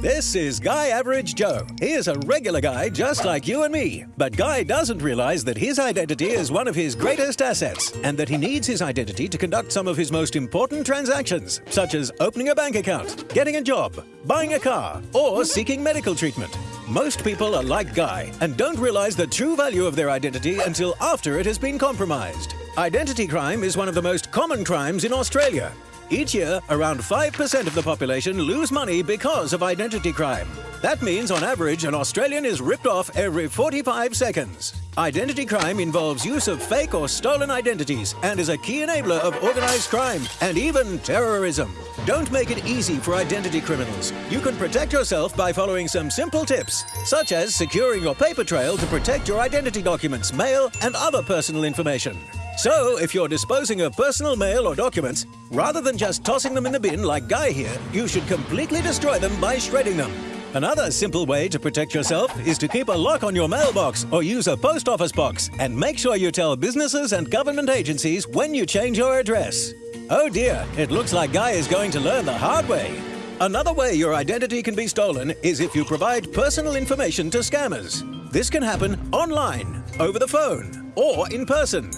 This is Guy Average Joe. He is a regular guy just like you and me. But Guy doesn't realize that his identity is one of his greatest assets and that he needs his identity to conduct some of his most important transactions, such as opening a bank account, getting a job, buying a car, or seeking medical treatment. Most people are like Guy and don't realize the true value of their identity until after it has been compromised. Identity crime is one of the most common crimes in Australia. Each year, around 5% of the population lose money because of identity crime. That means, on average, an Australian is ripped off every 45 seconds. Identity crime involves use of fake or stolen identities and is a key enabler of organized crime and even terrorism. Don't make it easy for identity criminals. You can protect yourself by following some simple tips, such as securing your paper trail to protect your identity documents, mail, and other personal information. So, if you're disposing of personal mail or documents, rather than just tossing them in the bin like Guy here, you should completely destroy them by shredding them. Another simple way to protect yourself is to keep a lock on your mailbox or use a post office box and make sure you tell businesses and government agencies when you change your address. Oh dear, it looks like Guy is going to learn the hard way. Another way your identity can be stolen is if you provide personal information to scammers. This can happen online, over the phone, or in person.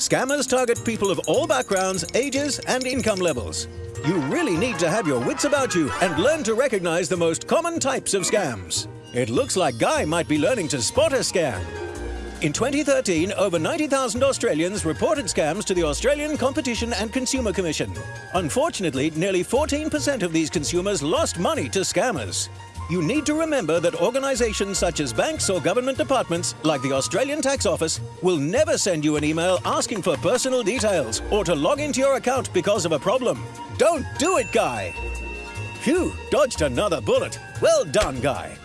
Scammers target people of all backgrounds, ages, and income levels. You really need to have your wits about you and learn to recognize the most common types of scams. It looks like Guy might be learning to spot a scam. In 2013, over 90,000 Australians reported scams to the Australian Competition and Consumer Commission. Unfortunately, nearly 14% of these consumers lost money to scammers you need to remember that organizations such as banks or government departments, like the Australian Tax Office, will never send you an email asking for personal details or to log into your account because of a problem. Don't do it, Guy! Phew, dodged another bullet. Well done, Guy.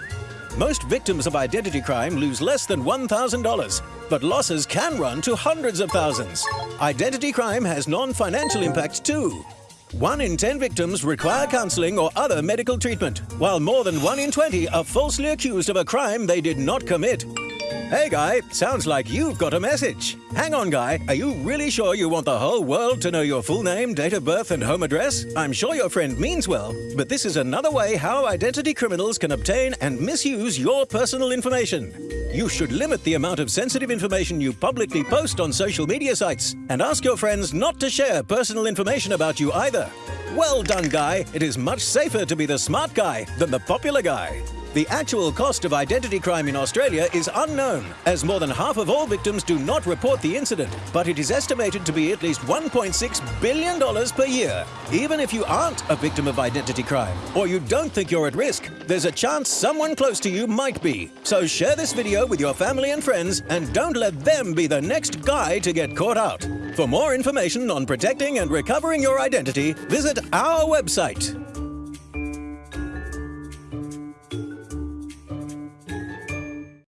Most victims of identity crime lose less than $1,000, but losses can run to hundreds of thousands. Identity crime has non-financial impacts too. One in 10 victims require counseling or other medical treatment, while more than 1 in 20 are falsely accused of a crime they did not commit. Hey, Guy, sounds like you've got a message. Hang on, Guy, are you really sure you want the whole world to know your full name, date of birth, and home address? I'm sure your friend means well, but this is another way how identity criminals can obtain and misuse your personal information. You should limit the amount of sensitive information you publicly post on social media sites and ask your friends not to share personal information about you either. Well done, Guy. It is much safer to be the smart guy than the popular guy. The actual cost of identity crime in Australia is unknown, as more than half of all victims do not report the incident, but it is estimated to be at least $1.6 billion per year. Even if you aren't a victim of identity crime, or you don't think you're at risk, there's a chance someone close to you might be. So share this video with your family and friends, and don't let them be the next guy to get caught out. For more information on protecting and recovering your identity, visit our website